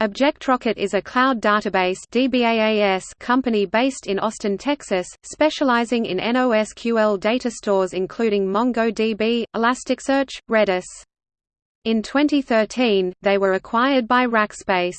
ObjectRocket is a cloud database company based in Austin, Texas, specializing in NoSQL data stores including MongoDB, Elasticsearch, Redis. In 2013, they were acquired by Rackspace.